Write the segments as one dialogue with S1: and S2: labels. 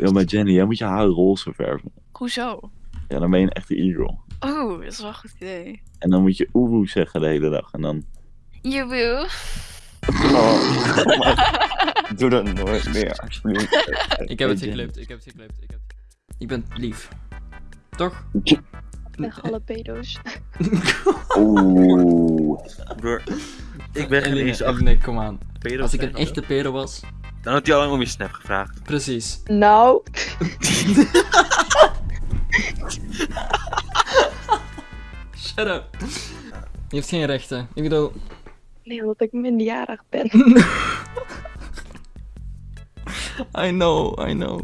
S1: Ja, maar Jenny, jij moet je haar roze verven.
S2: Hoezo?
S1: Ja, dan ben je een echte eagle.
S2: Oh, dat is wel een goed idee.
S1: En dan moet je oehoe zeggen de hele dag. En dan...
S2: Joeboe.
S3: Doe dat nooit meer, alsjeblieft.
S4: Ik heb het geklipt, ik heb het geklipt. Ik, heb... ik ben lief. Toch?
S5: Weg alle pedo's.
S1: Oeh.
S3: Broer, ik ben geen eens
S4: nee, nee, kom aan. Als ik een echte pedo was.
S3: Dan had hij al lang om je snap gevraagd.
S4: Precies.
S5: Nou,
S4: Shut up. Je hebt geen rechten. Ik bedoel,
S5: nee, omdat ik minderjarig ben.
S4: I know, I know.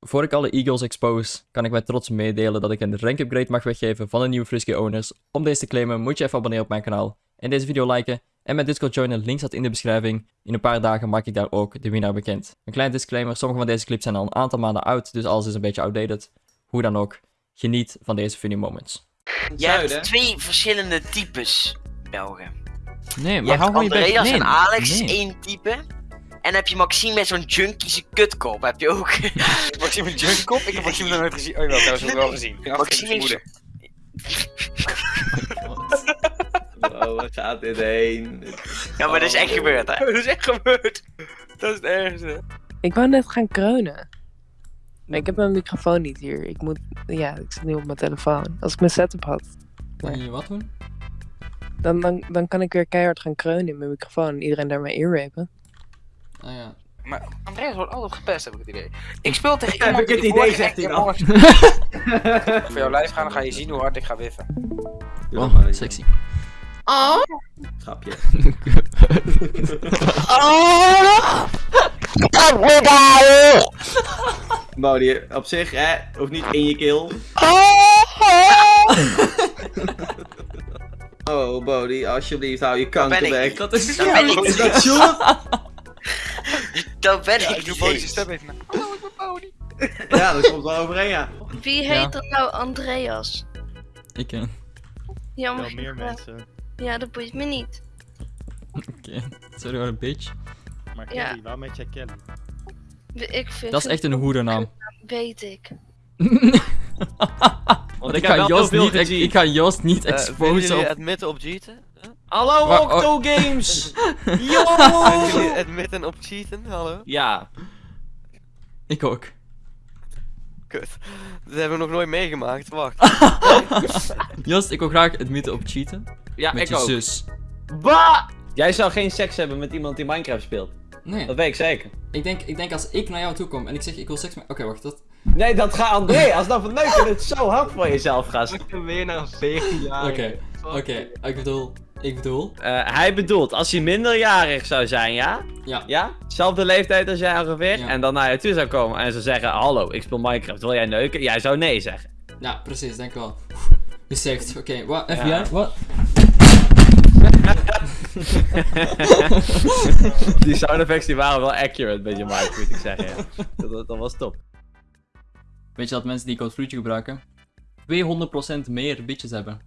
S4: Voor ik alle Eagles expose, kan ik met trots meedelen dat ik een rank upgrade mag weggeven van de nieuwe Frisky owners. Om deze te claimen moet je even abonneren op mijn kanaal. En deze video liken en mijn Discord joinen, link staat in de beschrijving. In een paar dagen maak ik daar ook de winnaar bekend. Een klein disclaimer, sommige van deze clips zijn al een aantal maanden oud, dus alles is een beetje outdated. Hoe dan ook, geniet van deze funny moments.
S6: Je hebt twee verschillende types Belgen.
S4: Nee, maar hou gewoon je bek.
S6: Andreas
S4: Nee,
S6: en Alex,
S4: nee.
S6: één type. En heb je Maxime met zo'n junkiese kutkop, heb je ook.
S7: Maxime Junkkop? Ik heb Maxime nog nooit gezien. Oh, jawel, trouwens, heb ik wel gezien. Ik
S6: Maxime is-
S3: Oh, wat gaat dit heen?
S6: Ja, maar dat is echt gebeurd, hè?
S7: Dat is echt gebeurd. Dat is het ergste.
S8: Ik wou net gaan kreunen. Maar ik heb mijn microfoon niet hier. Ik moet, ja, ik zit nu op mijn telefoon. Als ik mijn setup had,
S4: Kan je wat doen?
S8: dan, dan, dan kan ik weer keihard gaan kreunen in mijn microfoon en iedereen daar mijn earrapen.
S4: Ah ja.
S7: Maar Andreas wordt altijd gepest, heb ik het idee. Ik speel tegen
S3: Heb
S7: iemand
S3: ik het
S7: die
S3: idee, zegt hij dan.
S7: Voor jouw live gaan, dan ga je zien hoe hard ik ga wiffen.
S4: Oh, sexy.
S3: Grapje. Bodie, op zich, hè, hoeft niet in je keel. Oh, Bodie, alsjeblieft, hou je
S6: ben ik
S3: kanker
S6: niet.
S4: Dat is...
S6: Dat ben ik
S3: Is dat Sjoerd?
S6: Dat ben
S7: Ja,
S6: ik
S7: ik doe
S6: niet
S7: Bodie's stem even na.
S3: Ja, dat komt wel overeen, ja.
S5: Wie
S4: Ja.
S5: heet dat nou Andreas?
S4: Ik ken.
S5: Jammer.
S9: Wel meer mensen.
S5: Ja, dat boeit me niet.
S4: Oké. Sorry hoor, een bitch.
S9: Maar
S5: Ja.
S9: Kelly, waarom heet jij Kelly?
S5: Ik vind
S4: Dat is echt een hoerennaam.
S5: Weet ik.
S4: Want ik ga Joost niet, ik, ik ga Joost niet
S10: Eh,
S4: exposen op...
S10: admitten op cheaten?
S3: Hallo,
S4: Maar-
S3: Octo Games! Yo!
S10: Vinden jullie admitten op cheaten? Hallo?
S3: Ja,
S4: Ik ook.
S10: Kut. Dat hebben we nog nooit meegemaakt, wacht.
S4: Joost, ik wil graag admitten op cheaten.
S3: Ja
S4: Met
S3: ik
S4: je
S3: ook.
S4: zus.
S3: Bah! Jij zou geen seks hebben met iemand die Minecraft speelt.
S4: Nee,
S3: Dat weet ik zeker.
S4: ik denk, ik denk als ik naar jou toe kom en ik zeg ik wil seks met... Oké, wacht, dat...
S3: Nee, dat gaat André. Als dat verneukt je het zo hard voor jezelf, gast.
S9: Weer naar een 14 jaar.
S4: Oké, oké. Ik bedoel... Ik bedoel...
S3: Eh, hij bedoelt, als hij minderjarig zou zijn, ja?
S4: Ja.
S3: Ja? Zelfde leeftijd als jij ongeveer.
S4: Ja.
S3: En dan naar je toe zou komen en zou zeggen, hallo, ik speel Minecraft, wil jij neuken? Jij zou nee zeggen.
S4: Ja, precies, denk ik wel. Je zegt, oké, wat, FBI,
S3: Ja.
S4: wat?
S3: die sound effects die waren wel accurate je mic, moet ik zeggen. Dat, dat, was top.
S4: Weet je dat mensen die code gebruiken 200% meer bitches hebben?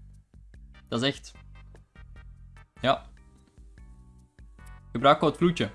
S4: Dat is echt. Ja. Gebruik code vloedje.